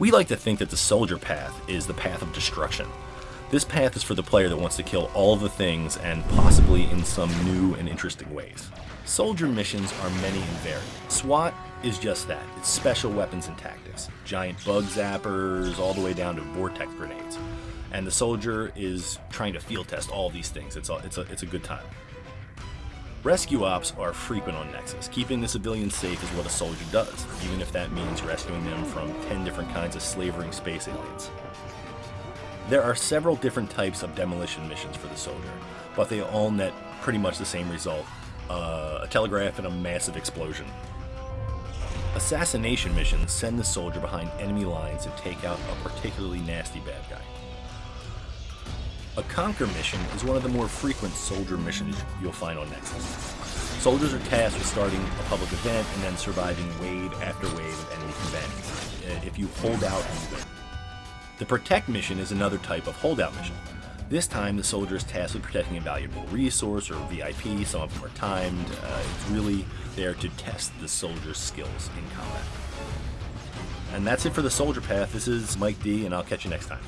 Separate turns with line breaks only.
We like to think that the soldier path is the path of destruction. This path is for the player that wants to kill all the things and possibly in some new and interesting ways. Soldier missions are many and varied. SWAT is just that. It's special weapons and tactics. Giant bug zappers all the way down to vortex grenades. And the soldier is trying to field test all these things. It's a, it's a, it's a good time. Rescue ops are frequent on Nexus. Keeping the civilians safe is what a soldier does, even if that means rescuing them from 10 different kinds of slavering space aliens. There are several different types of demolition missions for the soldier, but they all net pretty much the same result, uh, a telegraph and a massive explosion. Assassination missions send the soldier behind enemy lines to take out a particularly nasty bad guy. A conquer mission is one of the more frequent soldier missions you'll find on Nexus. Soldiers are tasked with starting a public event and then surviving wave after wave of enemy combatants. Uh, If you hold out, you win. The protect mission is another type of holdout mission. This time, the soldier is tasked with protecting a valuable resource or VIP. Some of them are timed. Uh, it's really there to test the soldier's skills in combat. And that's it for the soldier path. This is Mike D, and I'll catch you next time.